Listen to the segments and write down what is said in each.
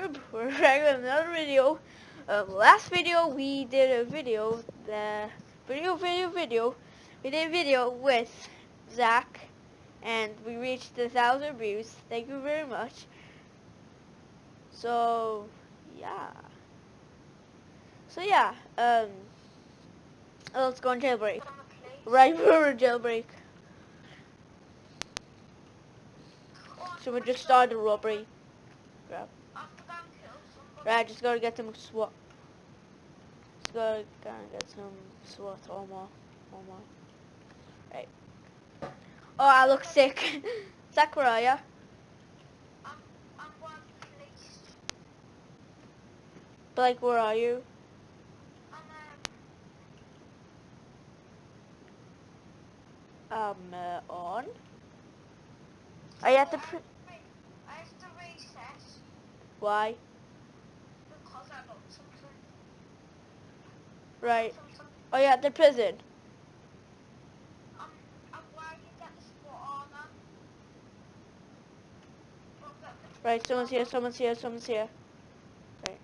YouTube. We're back with another video. Um, last video we did a video, the video, video, video. We did a video with Zach, and we reached a thousand views. Thank you very much. So, yeah. So yeah, um, let's go on jailbreak. Right for a jailbreak. So we just started a robbery. Right, just gotta get some SWAT. Just gotta, gotta get some SWAT armor. Armor. Right. Oh, I look sick. Zach, where are ya? Blake, where are you? Um, uh, on? Are you at the pr- I have to recess Why? because I got something. Right. Oh, you at the prison? Right, someone's here, someone's here, someone's here. Right.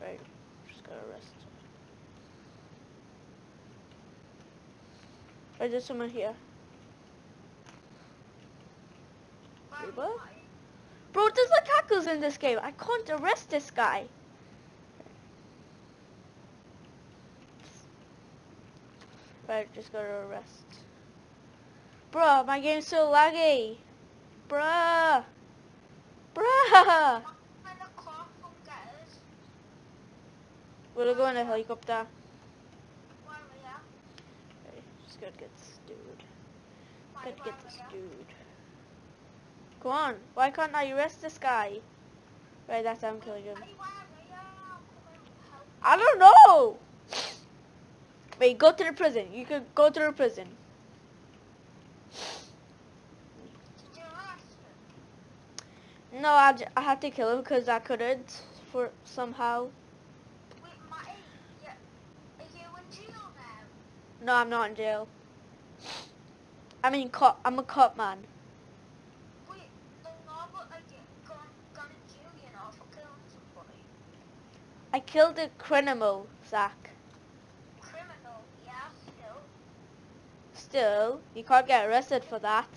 Right. Just gotta rest. Right, there's someone here. Wearing Bro, there's hackers in this game. I can't arrest this guy. Right, just gotta arrest. Bro, my game's so laggy. Bruh. Bruh. We'll go in a helicopter. where we are. Just gotta get this dude. Gotta get this dude. Go on. Why can't I arrest this guy? Right, that's I'm killing him. Come. I don't know. Wait, go to the prison. You could go to the prison. No, I, I had to kill him because I couldn't for somehow. No, I'm not in jail. I mean, cop. I'm a cop man. Wait, no, but like, you gone, gone in jail, you know, for killing somebody. I killed a criminal, Zach. Criminal, yeah, still. Still, you can't get arrested for that.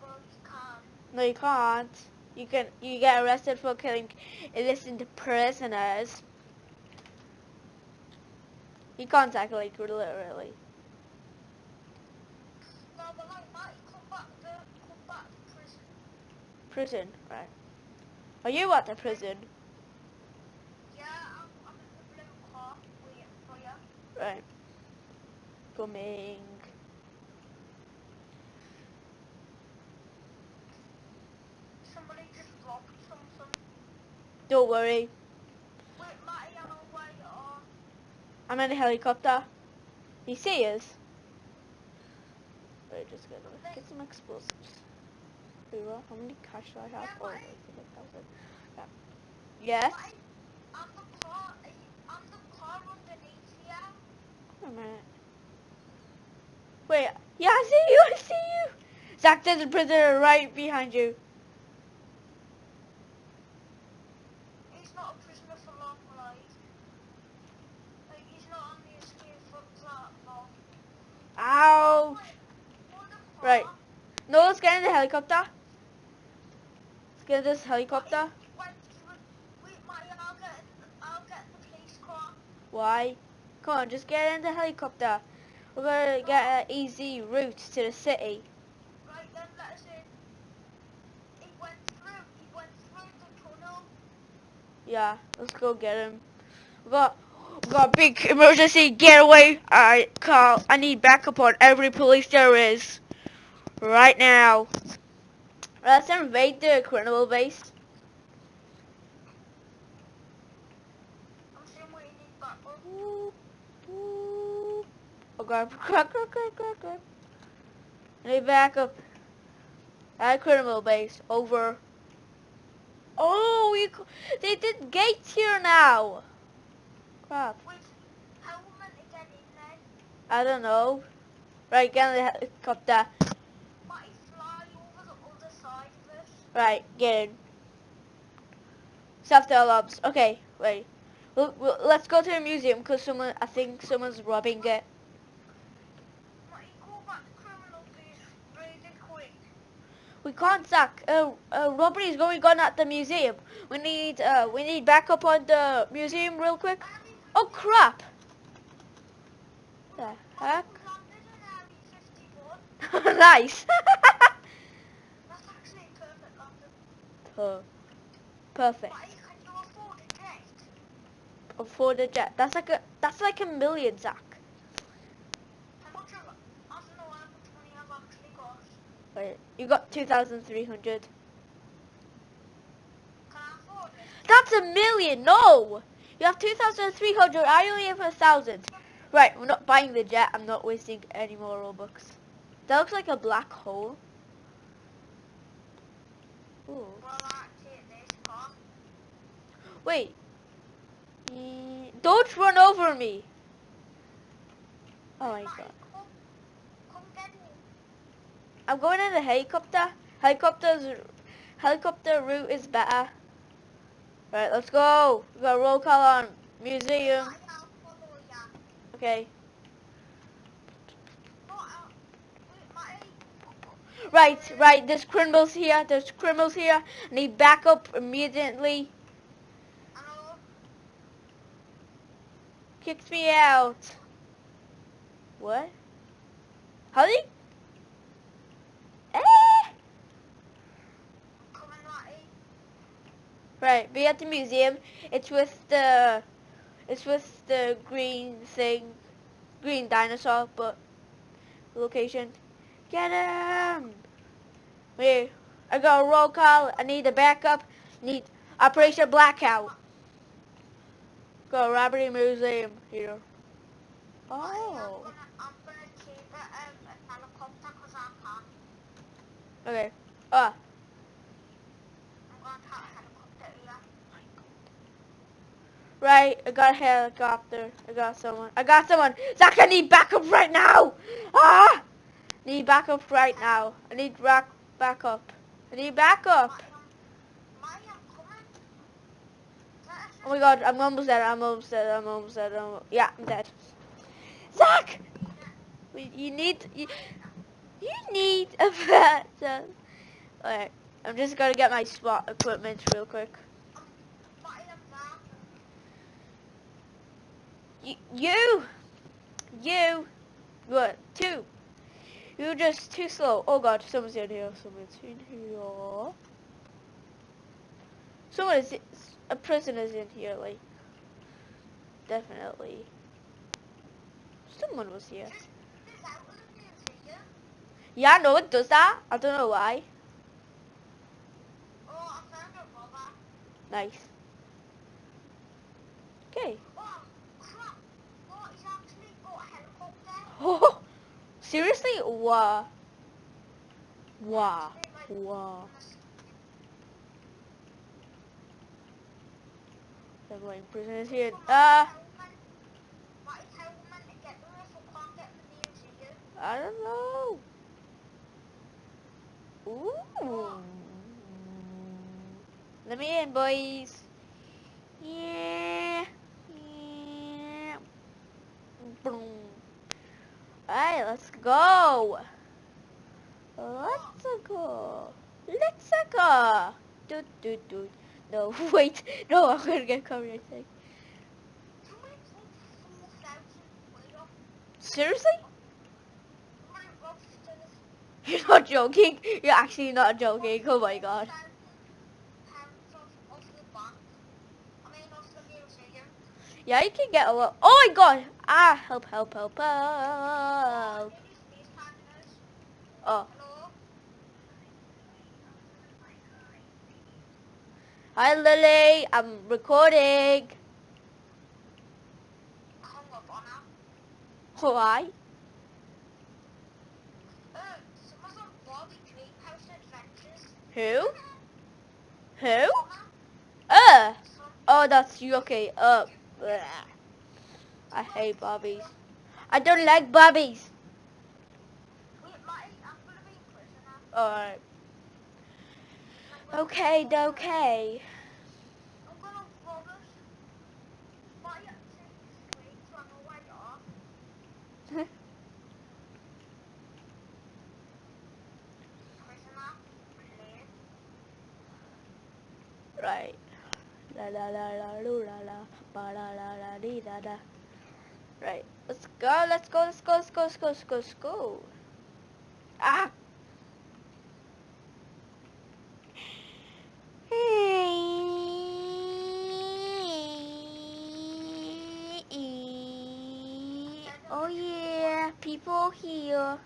Well, you can't. No, you can't. You can. You get arrested for killing innocent prisoners. You can't tackle like literally. No, but like, come back to, come back to prison. Prison, right? Are you at the prison? Yeah, I'm, I'm in the blue car waiting for you. Right. Coming. Somebody just dropped something. Don't worry. Wait, Matty, I know where you are. I'm in a helicopter. You see us? Wait, just gonna get some explosives. How many cash do I have? Yeah, Oh, it's. Yeah. Yes? Matty, I'm the car, eh, I'm the car. Wait a minute. Wait, yeah, I see you, I see you! Zach, there's a prisoner right behind you. He's not a prisoner for long life. Like, he's not on the escape for that long. Ouch! Right. No, let's get in the helicopter. Let's get in this helicopter. Wait, wait, wait, Matty, I'll get, I'll get the police car. Why? Come on, just get in the helicopter. We're gonna get an easy route to the city. Right, then let us in. He went through, he went through the tunnel. Yeah, let's go get him. We got, we got a big emergency getaway. I call. I need backup on every police there is. Right now. Let's invade the criminal base. I'm saying we need backup. Oh god, crap, crap, crap, crap, crap. I need backup. At criminal base, over. Oh, we, they did gates here now. Crap. I meant in? I don't know. Right, get in the helicopter. Might fly over the other side of it. Right, get in. Self alarms. Okay, wait. We'll, we'll, let's go to the museum because someone, I think someone's robbing it. Might call back the criminal, please. Really quick. We can't, Zach. Uh, uh, robbery is going on at the museum. We need, uh, we need backup on the museum real quick. Oh crap! The heck? We landed in Area 51. nice. Perfect afford a jet? That's like a, that's like a million, Zach. How much have I don't know how much money I've actually got. Wait, you got 2,300. Can I afford it? That's a million. No, you have 2,300. I only have a thousand. Right, we're not buying the jet. I'm not wasting any more Robux. That looks like a black hole. Ooh. Wait. Don't run over me. Oh my god. Come, come get me. I'm going in the helicopter. Helicopter's helicopter route is better. Right, let's go. We got roll call on museum. Okay. Right, right. There's criminals here. There's criminals here. I need backup immediately. Kicked me out. What? How did? Eh. Coming right Right, be at the museum. It's with the, it's with the green thing, green dinosaur, but location. Get him! Wait, I got a roll call. I need a backup. Need Operation Blackout. Go robbery museum here. Oh. gonna, I'm gonna keep a, um, a helicopter 'cause I can. Okay. Ah. I'm gonna have a helicopter here. Right, I got a helicopter. I got someone. I got someone. Zach, I need backup right now. Ah! Need backup right now. I need back backup. I need backup. Oh my god, I'm almost dead. I'm almost dead. I'm almost dead. I'm, yeah, I'm dead. Zach, you need you, you need a better. Alright, I'm just gonna get my SWAT equipment real quick. Might, I'm there. You, you, you, what? Two. You're just too slow. Oh god, someone's in here. Someone's in here. Someone is, a prisoner's in here, like, definitely. Someone was here. Yeah, no, it does that. I don't know why. Nice. Okay. Oh, crap. Oh, he's actually got a helicopter. Oh, seriously? They might- Wow. They're going prisoners here. Uh, Museum. I don't know. Ooh. Let me in, boys. Yeah. Boom. Alright, let's go. Let's go. Let's go. Do do do. No, wait. No, I'm gonna get copyright thing. Somebody took 4,000 quid off. Seriously? You're not joking. You're actually not joking. Oh my god. Yeah, you can get a lot. Oh my god! Ah, help, help, help, help. Oh, hi Lily. I'm recording. Why? Who? Who? Uh. Oh, that's you. Okay. Uh. bleh. I hate Bobbies. I don't like prisoner. Alright. Okay, okay. Right. La la la la la la la la la da da. Right. Let's go, let's go, let's go, let's go, let's go, let's go, let's go. Ah! Oh yeah, people here.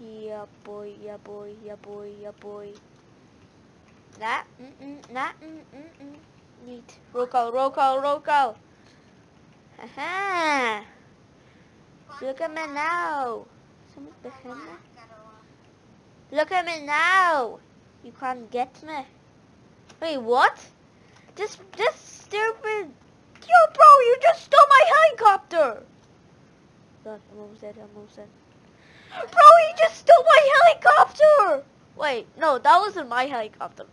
Yeah boy, yeah boy, yeah boy, yeah boy. Nah, mm mm, nah, mm mm mm. Neat. Roll call, roll call, roll call. Haha. Look at me now. Look at me now. You can't get me. Wait, what? This, this stupid. Yo, bro, you just stole my helicopter. God, I'm almost dead. I'm almost dead. Bro, he just stole my helicopter. Wait, no, that wasn't my helicopter.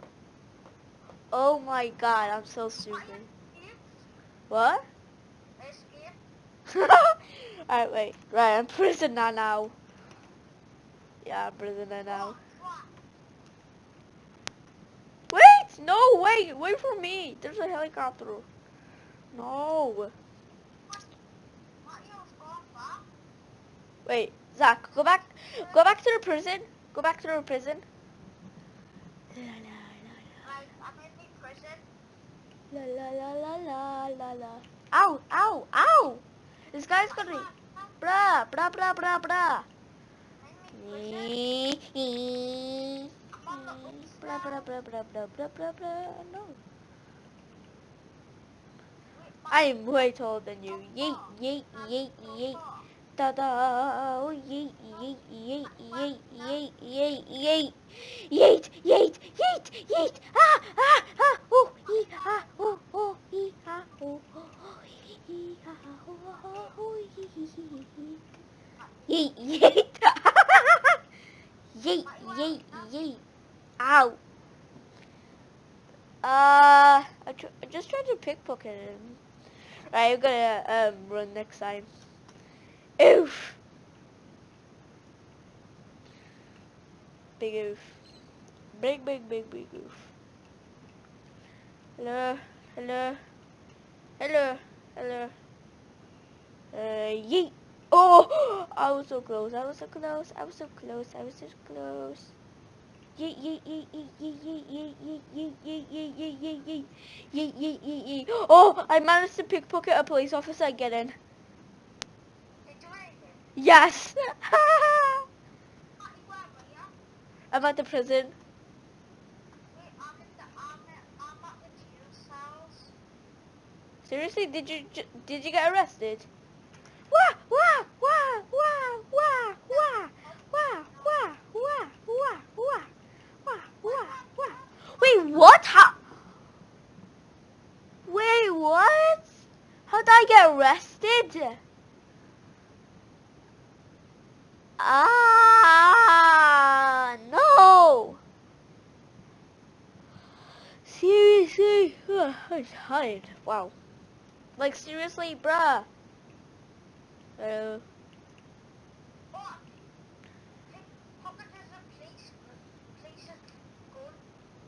Oh my god, I'm so stupid. What? Alright, wait. Right, I'm prisoner now. Yeah, I'm prisoner now. Wait! No, wait! Wait for me! There's a helicopter. No. Wait, Zach, go back. Go back to the prison. Go back to the prison. La la la la la la la. Ow! Ow! Ow! This guy's gonna be. Bruh! Bruh! Bruh! Bruh! Bruh! Blah blah blah blah blah blah blah blah. No. I'm way taller than you. Yeet yeet yeet yeet. Da da. Oh, yeet yeet yeet yeet yeet yeet yeet. Yeet yeet yeet yeet. Ah ah ah. Oh ee ah oh oh ee ah oh oh ee ah oh oh yeet yeet. Yeet yeet yeet. Ow. Uh, I, tr I just to. Right, I'm gonna um run next time. Oof. Big oof. Big, big, big, big oof. Hello, hello, hello, hello. Uh, yeet. Oh, I was so close. I was so close. I was so close. I was so close. Oh, I managed to pickpocket a police officer. Get in. Yes. I'm at the prison. Seriously, did you did you get arrested? What? How? Wait, what? How did I get arrested? Ah, no. Seriously, Ugh, I'm tired. Wow. Like seriously, bruh. Uh,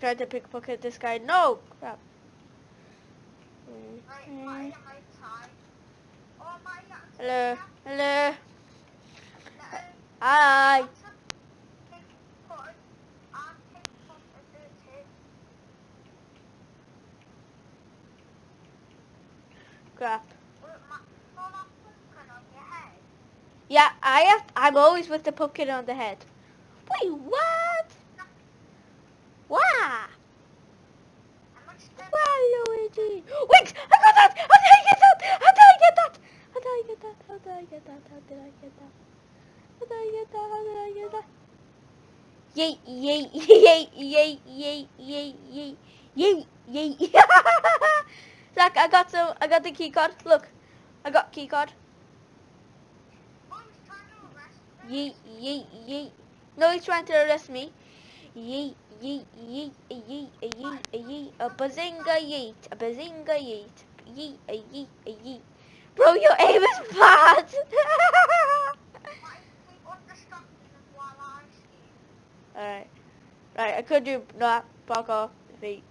Tried to pickpocket this guy. No! Crap. Hello. Hello. Hi. Crap. Yeah, I have. I'm always with the pumpkin on the head. Wait, what? Wow. Wow, Luigi. Wait, I got that! How did I get that? How did I get that? How did I get that? How did I get that? How did I get that? How did I get that? How did I get that? Yay, yay, yay, yay, yay, yay, yay, yay, yay. Zach, I got some, I got the key card. Look, I got key card. Yay, yay, yay. No, he's trying to arrest me yeet, yeet, a yeet, a a bazinga yeet, a bazinga yeet, yeet, a yeet, a yeet. Bro, your aim is bad! Alright. Right, I could do that. Fuck off. Feet.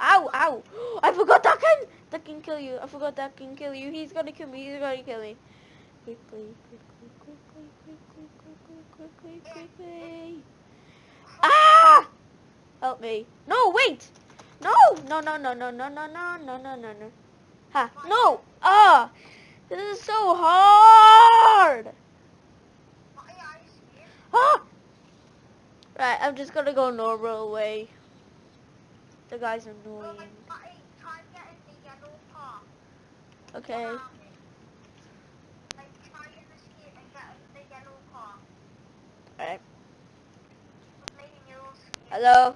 Ow, ow! I forgot that can that can kill you. I forgot that can kill you. He's gonna kill me. He's gonna kill me. Quickly, quickly quickly, quickly. Ah! Help me. No, wait. No, no, no, no, no, no, no, no, no, no, no, no. Ha, no. Ah, this is so hard. Why are you skiing? Ah! Right, I'm just gonna go normal way. The guy's annoying. like, Matty, try and get in the yellow car. Okay. Around it. Like, try in the ski and get in the yellow car. Alright. Hello?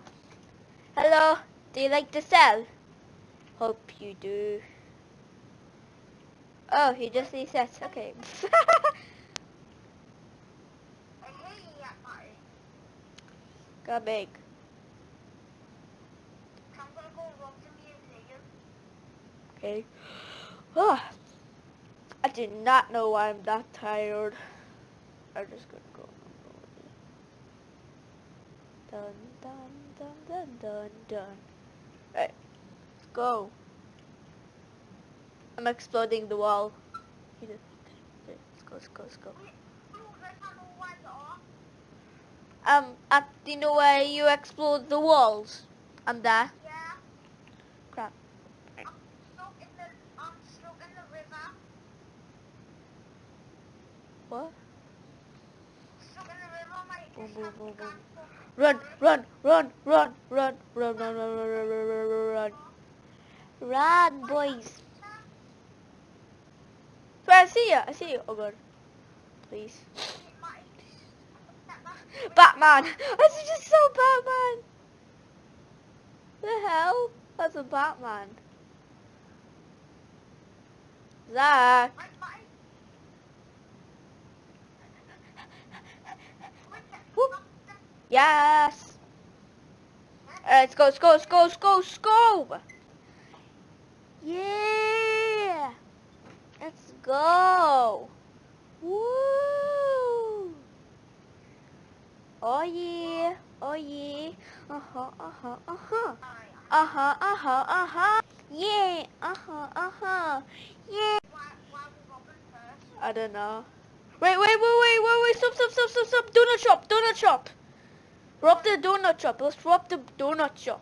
Hello? Do you like to sell? Hope you do. Oh, he just resets. Okay. Big. Go museum. Okay. Oh, I did not know why I'm that tired. I'm just gonna go. Dun dun dun dun dun dun. Right, let's go. I'm exploding the wall. Let's go, let's go, let's go. Wait, there's another way. Um, at do you know where you explode the walls? I'm there. Yeah. Crap. I'm the, I'm the river. What? Stuck in the river, mate. Boom, boom, boom, boom. Run, run, run, run, run, run, run, run, run, run, run, run, run, run. Run, boys. So I see you. I see you. Oh god. Please. Batman. This is just so Batman. The hell? That's a Batman. Zach. Whoop. Yes. Alright, let's go, let's go, let's go, let's go, let's go. Yeah. Let's go. Woo. Oh yeah. Oh yeah. Uh-huh, uh-huh, uh-huh. Uh-huh, uh-huh, uh-huh. Yeah. Uh-huh, uh-huh. Yeah. I don't know. Wait, wait, wait, wait, wait, wait, stop, stop, stop, stop, stop. Donut shop, donut shop. Rob the donut shop. Let's rob the donut shop.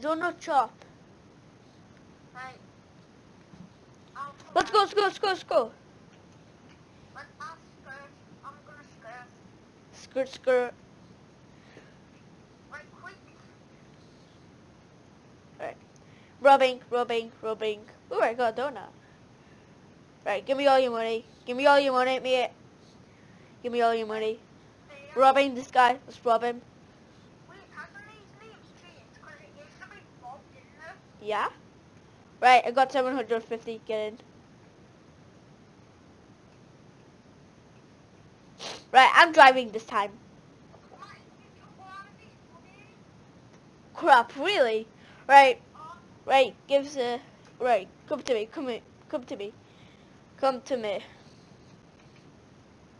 Donut shop. Let's go, let's go, let's go, let's go. I'm gonna skirt. Skirt, skirt. Right, quick. Rubbing, rubbing, rubbing. Ooh, I got a donut. Right, give me all your money. Give me all your money, mate. Give me all your money. Robbing this guy. Let's rob him. Yeah? Right, I got 750. Get in. Right, I'm driving this time. Crap, really? Right, Right, gives a... Right, come to me, come here, come to me. Come to me.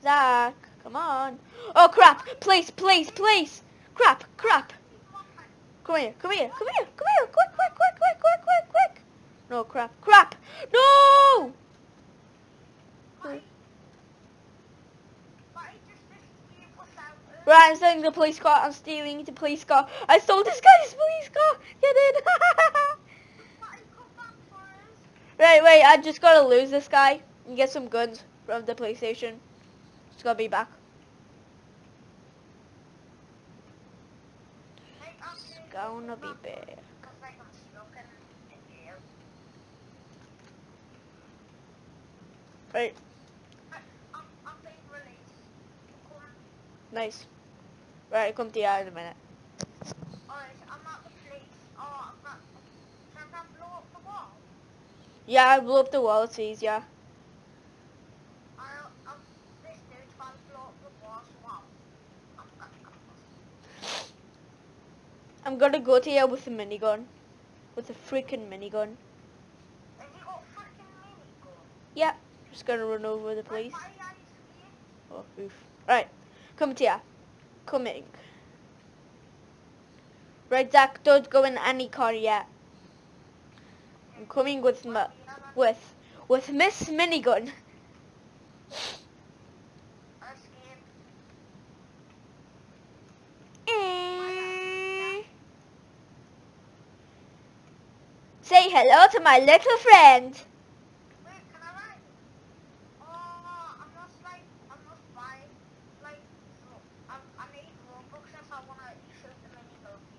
Zach, come on. Oh, crap! Please, please, please! Crap, crap! Come here, come here, come here, come here! Quick, quick, quick, quick, quick, quick, quick! No, crap, crap! No! Right, I'm stealing the police car. I'm stealing the police car. I stole this guy's police car. Get in. right, wait. I just gotta lose this guy and get some guns from the PlayStation. station. Just gotta be back. Gonna be jail. Right, nice. Right, come to you in a minute. alright, I'm at the police. Oh, I'm not, can I blow up the wall? Yeah, I blew up the wall. It's easier. I'm, gonna go to you with a minigun. With a freaking minigun. Have you got freaking minigun? Yeah, just gonna run over the police. Oh, oof. Right, come to ya. Coming. Right, Zach, don't go in any car yet. I'm coming with my, with, with Miss Minigun. I'm. Say hello to my little friend. Oh.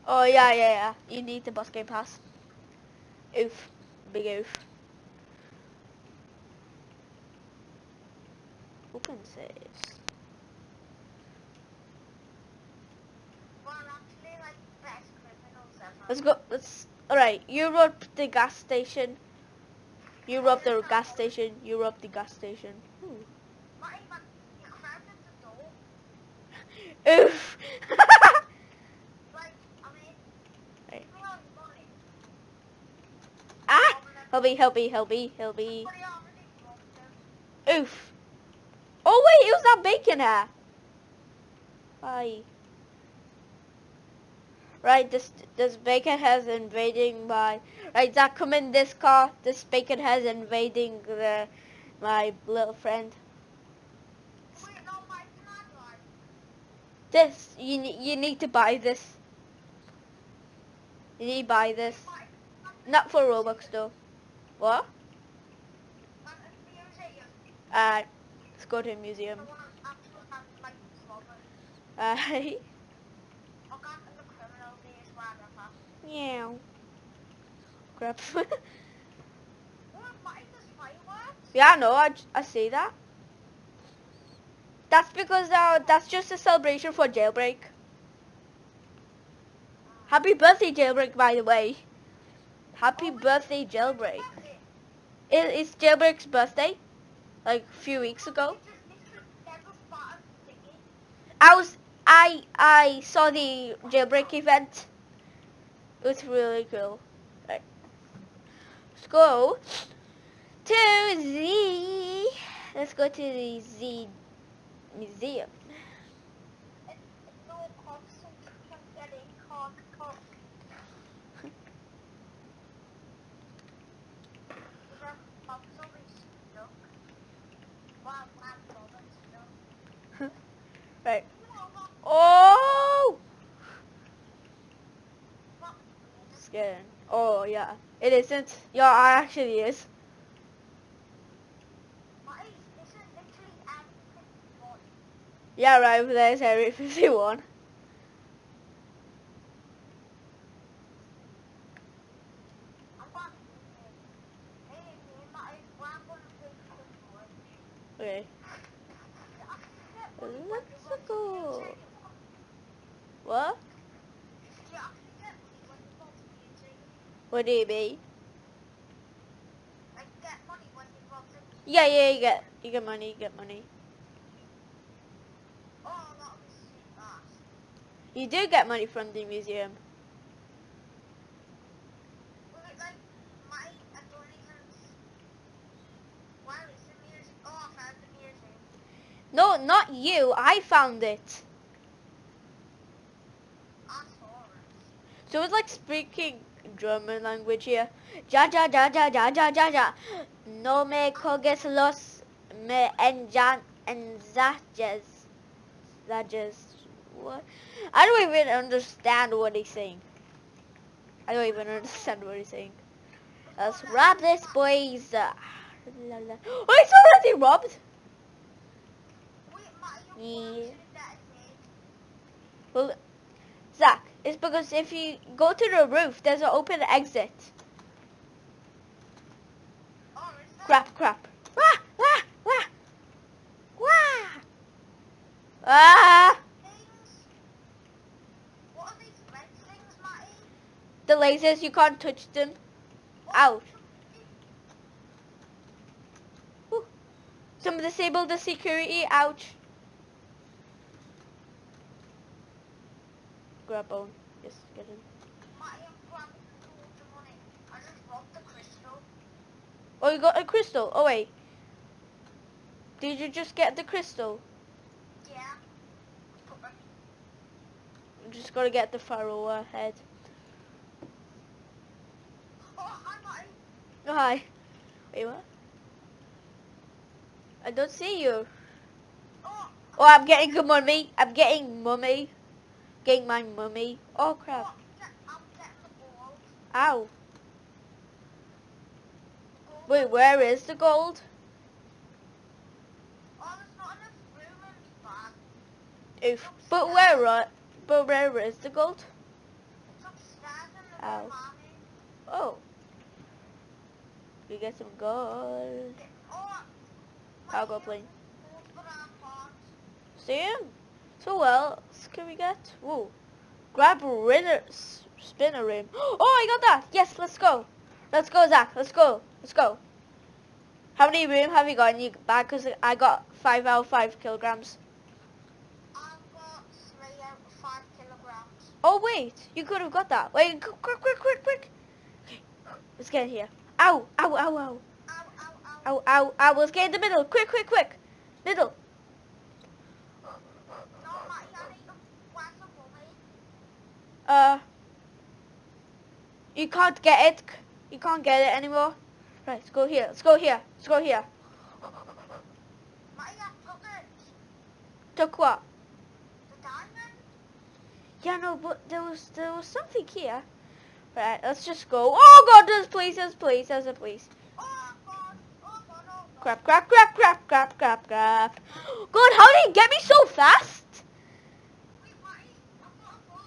Oh yeah, yeah, yeah. You need the bus game pass. Oof, big oof. Open ever. Let's go. Let's. All right. You rob the gas station. You rob the gas station. You rob the gas station. Ooh. Not even, you cracked the door. Oof. Like, I mean, Right. give me all your money. Ah! Help me! Help me! Help me! Help me! He already broke them. Oof. Oh wait, it was that bacon hair. Hi. Right, this this bacon has invading my. Right, Zach, come in this car. This bacon has invading the my little friend. This you you need to buy this. You need to buy this. Not for Robux though. What? At the museum. Uh, let's go to a museum. I want to actually have, like. Uh, I'll go to the criminal days, whatever. meow. Crap. What, Mike, there's fireworks? Yeah, no, I, I see that. That's because uh, that's just a celebration for Jailbreak. Happy birthday, Jailbreak, by the way. Happy Oh, birthday, Jailbreak. It's Jailbreak's birthday, like a few weeks ago. I was, I, I saw the Jailbreak event. It was really cool. Let's go to Z. Let's go to the Z museum. It- it's no cops, so you can get in, cock, cock. The cops always stuck. Wow, wow, always stuck. Right. Oh! Scared. Oh yeah. It isn't. Yeah, it actually is. Yeah, right over there is Area 51. I'm going to Hey, me, my, well, I'm going to take the boy. Okay. Let's Let's go. What? What do you? Yeah, yeah, you get, you get money, you get money. You do get money from the museum. No, not you. I found it. So it's like speaking German language here. Ja ja ja ja ja ja ja ja. No me coges los me enjan enzajes. Zajes. what? I don't even understand what he's saying. I don't even understand what he's saying. Let's rob this, boys. Uh, la, la. Oh, it's already robbed. Wait, Yeah. you're watching that thing. Well, Zach, it's because if you go to the roof, there's an open exit. Crap, crap. Wah, wah, wah. Wah. Ah! The lasers, you can't touch them. Ouch. Whew. Some disable the security. Ouch. Grab bone. Yes, get in. Matty, I'm grabbing loads of money. I just robbed the crystal. Oh, you got a crystal. Oh, wait. Did you just get the crystal? Yeah. You just gotta get the pharaoh head. Oh, hi. Oh, hi. Wait, what? I don't see you. Oh, Oh, I'm getting a mummy. I'm getting mummy. Getting my mummy. Oh, crap. get. Ow. Wait, where is the gold? Oof. But where, uh, but where is the gold? Ow. Oh. We get some gold. I'll go play. for. Sam. So well, can we get? Whoa. Grab rinner, spinner rim. Oh, I got that. Yes, let's go. Let's go, Zach. Let's go. Let's go. How many room have you got in your bag? Because I got five out of five kilograms. I've got three out five kilograms. Oh wait, you could have got that. Wait, quick, quick, quick, quick, quick. Okay, let's get in here. Ow, ow, ow, ow, Ow, ow, ow. ow, ow, ow. Let's get in the middle. Quick, quick, quick. Middle. No, Matty, I need to where's the mummy? Uh, you can't get it. You can't get it anymore. Right, let's go here. Let's go here. Let's go here. Took what? The diamond. Yeah, no, but there was there was something here. Right, let's just go. Oh God, there's police. There's police. There's a police. Oh, God. Oh, God, oh, God. Crap, crap, crap, crap, crap, crap, crap. God, how did he get me so fast? Wait, Matty, I've got a gun.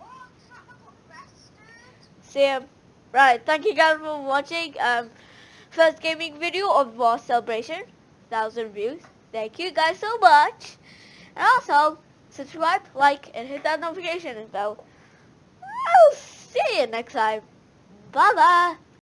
Oh, crap, I got Sam. Right, thank you guys for watching. Um, first gaming video of War Celebration. Thousand views. Thank you guys so much. And also, subscribe, like, and hit that notification bell. I'll see you next time. Bye bye.